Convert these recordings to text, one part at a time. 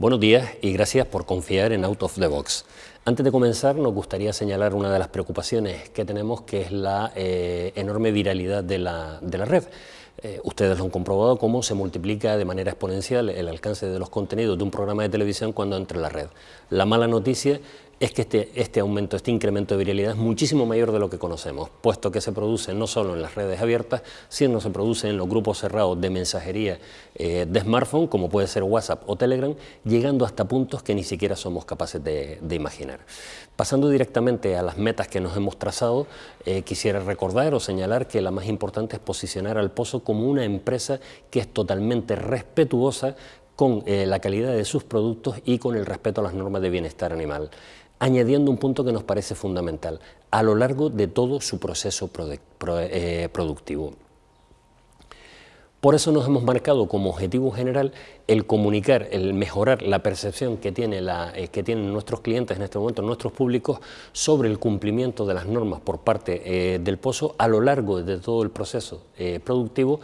Buenos días y gracias por confiar en Out of the Box. Antes de comenzar, nos gustaría señalar una de las preocupaciones que tenemos, que es la eh, enorme viralidad de la, de la red. Eh, ustedes lo han comprobado cómo se multiplica de manera exponencial el alcance de los contenidos de un programa de televisión cuando entra en la red. La mala noticia es que este, este, aumento, este incremento de viralidad es muchísimo mayor de lo que conocemos, puesto que se produce no solo en las redes abiertas, sino se produce en los grupos cerrados de mensajería eh, de smartphone, como puede ser WhatsApp o Telegram, llegando hasta puntos que ni siquiera somos capaces de, imaginar. Pasando directamente a las metas que nos hemos trazado, eh, quisiera recordar o señalar que la más importante es posicionar al Pozo como una empresa que es totalmente respetuosa con eh, la calidad de sus productos y con el respeto a las normas de bienestar animal añadiendo un punto que nos parece fundamental, a lo largo de todo su proceso eh, productivo. Por eso nos hemos marcado como objetivo general el comunicar, el mejorar la percepción que, tiene la, eh, que tienen nuestros clientes en este momento, nuestros públicos, sobre el cumplimiento de las normas por parte eh, del pozo a lo largo de todo el proceso productivo,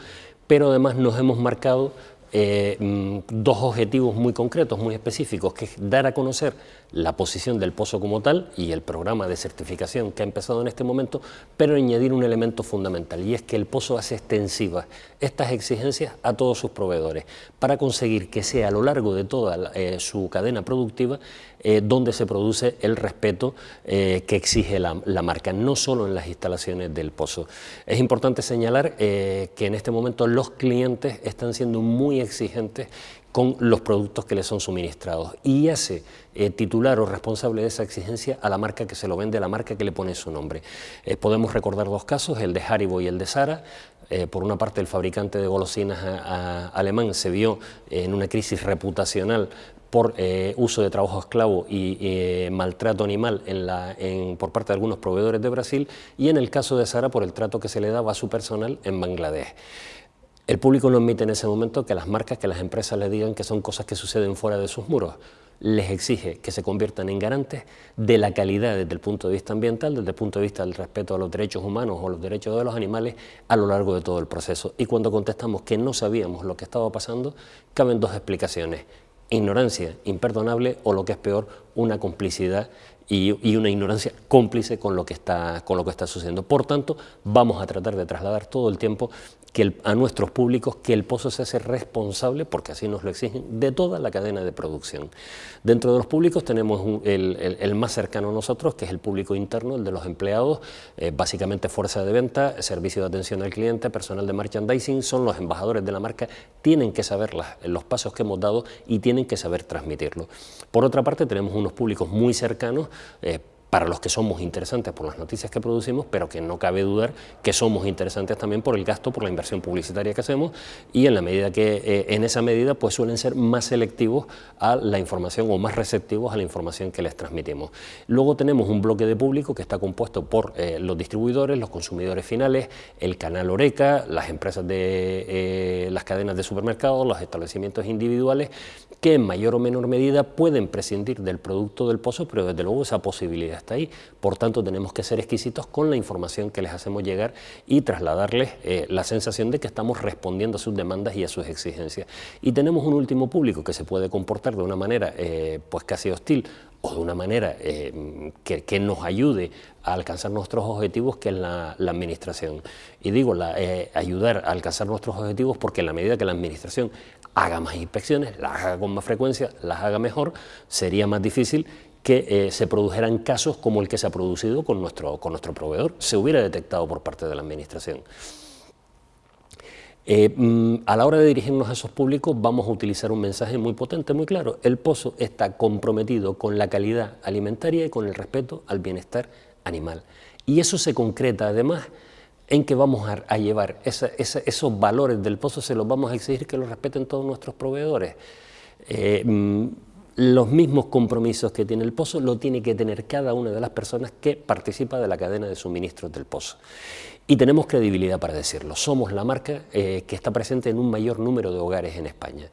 pero además nos hemos marcado eh, mm, dos objetivos muy concretos, muy específicos, que es dar a conocer la posición del pozo como tal y el programa de certificación que ha empezado en este momento, pero añadir un elemento fundamental y es que el pozo hace extensivas estas exigencias a todos sus proveedores. Para conseguir que sea a lo largo de toda eh, su cadena productiva eh, donde se produce el respeto que exige la, marca, no solo en las instalaciones del pozo. Es importante señalar que en este momento los clientes están siendo muy exigentes con los productos que les son suministrados y hace eh, titular o responsable de esa exigencia a la marca que se lo vende, a la marca que le pone su nombre. Eh, podemos recordar dos casos, el de Haribo y el de Sara. Eh, por una parte, el fabricante de golosinas alemán se vio en una crisis reputacional por uso de trabajo esclavo y maltrato animal por parte de algunos proveedores de Brasil y en el caso de Sara por el trato que se le daba a su personal en Bangladesh. El público no admite en ese momento que las marcas, que las empresas le digan que son cosas que suceden fuera de sus muros. Les exige que se conviertan en garantes de la calidad desde el punto de vista ambiental, desde el punto de vista del respeto a los derechos humanos o los derechos de los animales a lo largo de todo el proceso. Y cuando contestamos que no sabíamos lo que estaba pasando, caben dos explicaciones. Ignorancia imperdonable o lo que es peor, una complicidad y, una ignorancia cómplice con lo, que está, con lo que está sucediendo. Por tanto, vamos a tratar de trasladar todo el tiempo que a nuestros públicos que el pozo se hace responsable, porque así nos lo exigen, de toda la cadena de producción. Dentro de los públicos tenemos el, más cercano a nosotros, que es el público interno, el de los empleados, eh, básicamente fuerza de venta, servicio de atención al cliente, personal de merchandising, son los embajadores de la marca, tienen que saber los pasos que hemos dado y tienen que saber transmitirlo. Por otra parte, tenemos unos públicos muy cercanos, eh, para los que somos interesantes por las noticias que producimos, pero que no cabe dudar que somos interesantes también por el gasto, por la inversión publicitaria que hacemos y en la medida que eh, en esa medida pues suelen ser más selectivos a la información o más receptivos a la información que les transmitimos. Luego tenemos un bloque de público que está compuesto por eh, los distribuidores, los consumidores finales, el canal Oreca, las empresas de eh, las cadenas de supermercados, los establecimientos individuales que en mayor o menor medida pueden prescindir del producto del pozo, pero desde luego esa posibilidad está ahí. Por tanto, tenemos que ser exquisitos con la información que les hacemos llegar y trasladarles eh, la sensación de que estamos respondiendo a sus demandas y a sus exigencias. Y tenemos un último público que se puede comportar de una manera eh, pues casi hostil o de una manera eh, que, nos ayude a alcanzar nuestros objetivos, que es la, administración. Y digo, ayudar a alcanzar nuestros objetivos porque en la medida que la administración haga más inspecciones, las haga con más frecuencia, las haga mejor, sería más difícil que eh, se produjeran casos como el que se ha producido con nuestro, con nuestro proveedor, se hubiera detectado por parte de la Administración. Eh, mm, a la hora de dirigirnos a esos públicos vamos a utilizar un mensaje muy potente, muy claro. El pozo está comprometido con la calidad alimentaria y con el respeto al bienestar animal. Y eso se concreta además en que vamos a, llevar esos valores del pozo, se los vamos a exigir que los respeten todos nuestros proveedores. Eh, mm, los mismos compromisos que tiene el pozo lo tiene que tener cada una de las personas que participa de la cadena de suministros del pozo. Y tenemos credibilidad para decirlo. Somos la marca eh, que está presente en un mayor número de hogares en España.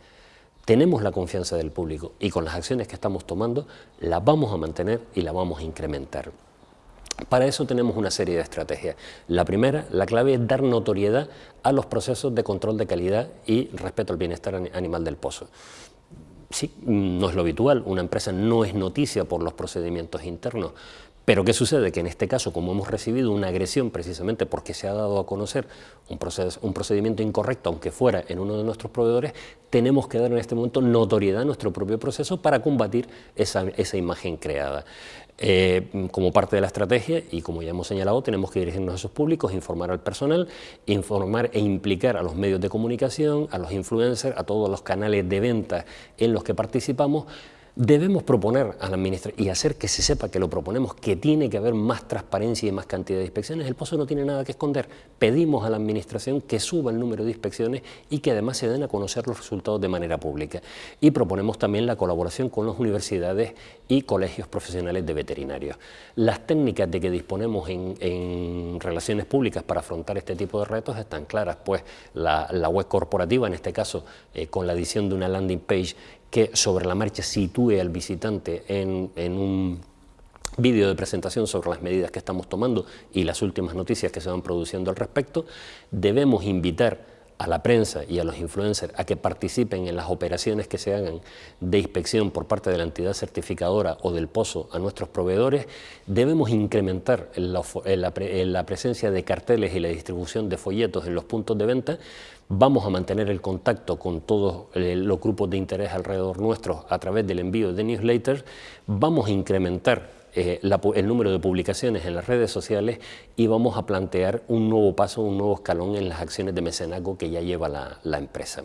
Tenemos la confianza del público y con las acciones que estamos tomando las vamos a mantener y las vamos a incrementar. Para eso tenemos una serie de estrategias. La primera, la clave es dar notoriedad a los procesos de control de calidad y respeto al bienestar animal del pozo sí, no es lo habitual, una empresa no es noticia por los procedimientos internos, pero ¿qué sucede? Que en este caso, como hemos recibido una agresión precisamente porque se ha dado a conocer un, un, procedimiento incorrecto, aunque fuera en uno de nuestros proveedores, tenemos que dar en este momento notoriedad a nuestro propio proceso para combatir esa, imagen creada. Eh, como parte de la estrategia, y como ya hemos señalado, tenemos que dirigirnos a esos públicos, informar al personal, informar e implicar a los medios de comunicación, a los influencers, a todos los canales de venta en los que participamos, Debemos proponer a la administración y hacer que se sepa que lo proponemos, que tiene que haber más transparencia y más cantidad de inspecciones. El pozo no tiene nada que esconder. Pedimos a la administración que suba el número de inspecciones y que además se den a conocer los resultados de manera pública. Y proponemos también la colaboración con las universidades y colegios profesionales de veterinarios. Las técnicas de que disponemos en, relaciones públicas para afrontar este tipo de retos están claras, pues la, web corporativa, en este caso eh, con la edición de una landing page que sobre la marcha sitúe al visitante en, un vídeo de presentación sobre las medidas que estamos tomando y las últimas noticias que se van produciendo al respecto, debemos invitar a la prensa y a los influencers a que participen en las operaciones que se hagan de inspección por parte de la entidad certificadora o del pozo a nuestros proveedores, debemos incrementar la, presencia de carteles y la distribución de folletos en los puntos de venta, vamos a mantener el contacto con todos eh, los grupos de interés alrededor nuestros a través del envío de newsletters, vamos a incrementar eh, el número de publicaciones en las redes sociales y vamos a plantear un nuevo paso, un nuevo escalón en las acciones de mecenazgo que ya lleva la, empresa.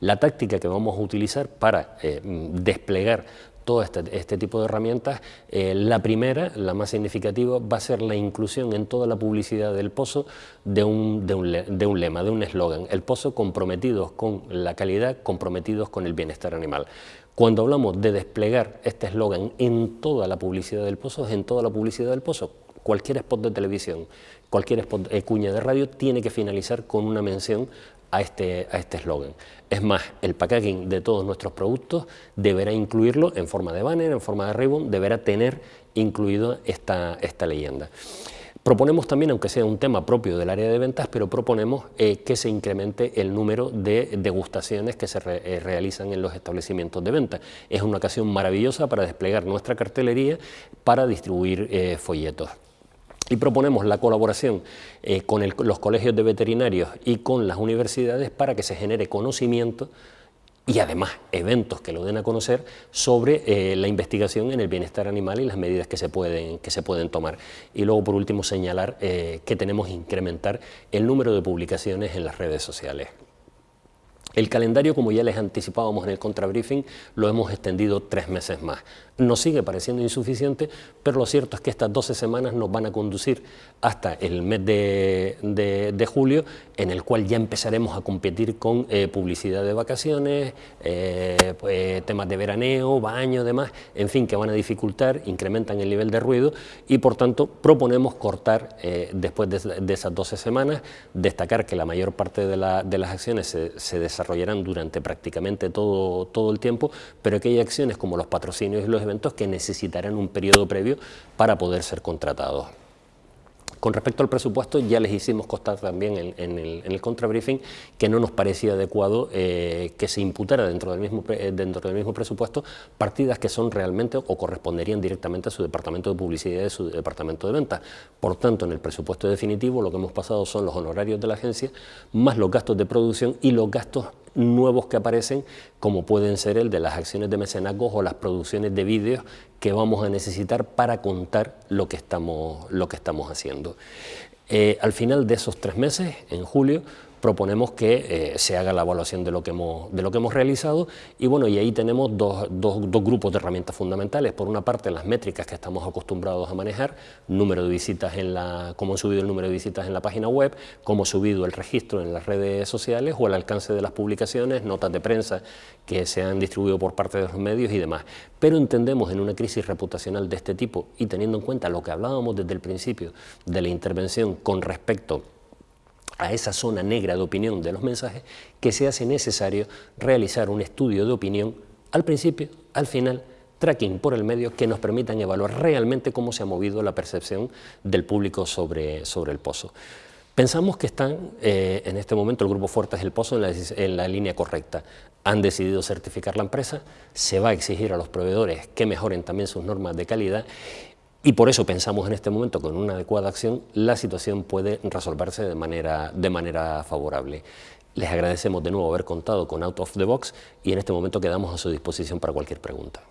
La táctica que vamos a utilizar para eh, desplegar todo este, este, tipo de herramientas. Eh, la primera, la más significativa, va a ser la inclusión en toda la publicidad del pozo de un, de un lema, de un eslogan. El pozo comprometidos con la calidad, comprometidos con el bienestar animal. Cuando hablamos de desplegar este eslogan en toda la publicidad del pozo, es en toda la publicidad del pozo. Cualquier spot de televisión, cualquier spot, eh, cuña de radio tiene que finalizar con una mención a este a este eslogan. es más, el packaging de todos nuestros productos deberá incluirlo en forma de banner, en forma de ribbon, deberá tener incluido esta, esta leyenda. Proponemos también, aunque sea un tema propio del área de ventas, pero proponemos eh, que se incremente el número de degustaciones que se eh, realizan en los establecimientos de venta. Es una ocasión maravillosa para desplegar nuestra cartelería para distribuir eh, folletos. Y proponemos la colaboración con los colegios de veterinarios y con las universidades para que se genere conocimiento y además eventos que lo den a conocer sobre eh, la investigación en el bienestar animal y las medidas que se pueden, que se pueden tomar. Y luego, por último, señalar eh, que tenemos que incrementar el número de publicaciones en las redes sociales. El calendario, como ya les anticipábamos en el contrabriefing, lo hemos extendido tres meses más. Nos sigue pareciendo insuficiente, pero lo cierto es que estas 12 semanas nos van a conducir hasta el mes de, julio, en el cual ya empezaremos a competir con eh, publicidad de vacaciones, eh, pues, temas de veraneo, baño, demás, en fin, que van a dificultar, incrementan el nivel de ruido y por tanto proponemos cortar eh, después de, esas 12 semanas, destacar que la mayor parte de, las acciones se, se desarrollarán durante prácticamente todo, todo el tiempo, pero que hay acciones como los patrocinios y los eventos que necesitarán un periodo previo para poder ser contratados. Con respecto al presupuesto, ya les hicimos constar también en, el, contrabriefing que no nos parecía adecuado eh, que se imputara dentro del, mismo, eh, dentro del mismo presupuesto partidas que son realmente o corresponderían directamente a su departamento de publicidad y a su departamento de ventas. Por tanto, en el presupuesto definitivo lo que hemos pasado son los honorarios de la agencia, más los gastos de producción y los gastos nuevos que aparecen, como pueden ser el de las acciones de mecenazgo o las producciones de vídeos que vamos a necesitar para contar lo que estamos, lo que estamos haciendo. Eh, al final de esos tres meses, en julio, proponemos que eh, se haga la evaluación de lo, que hemos, de lo que hemos realizado y bueno, y ahí tenemos dos, grupos de herramientas fundamentales. Por una parte, las métricas que estamos acostumbrados a manejar, número de visitas en la, cómo ha subido el número de visitas en la página web, cómo ha subido el registro en las redes sociales o el alcance de las publicaciones, notas de prensa que se han distribuido por parte de los medios y demás. Pero entendemos en una crisis reputacional de este tipo y teniendo en cuenta lo que hablábamos desde el principio de la intervención con respecto a esa zona negra de opinión de los mensajes, que se hace necesario realizar un estudio de opinión al principio, al final, tracking por el medio que nos permitan evaluar realmente cómo se ha movido la percepción del público sobre, sobre el pozo. Pensamos que están eh, en este momento el Grupo Fuertes del Pozo en la, en la, línea correcta. Han decidido certificar la empresa, se va a exigir a los proveedores que mejoren también sus normas de calidad y por eso pensamos en este momento que con una adecuada acción la situación puede resolverse de manera, de manera favorable. Les agradecemos de nuevo haber contado con Out of the Box y en este momento quedamos a su disposición para cualquier pregunta.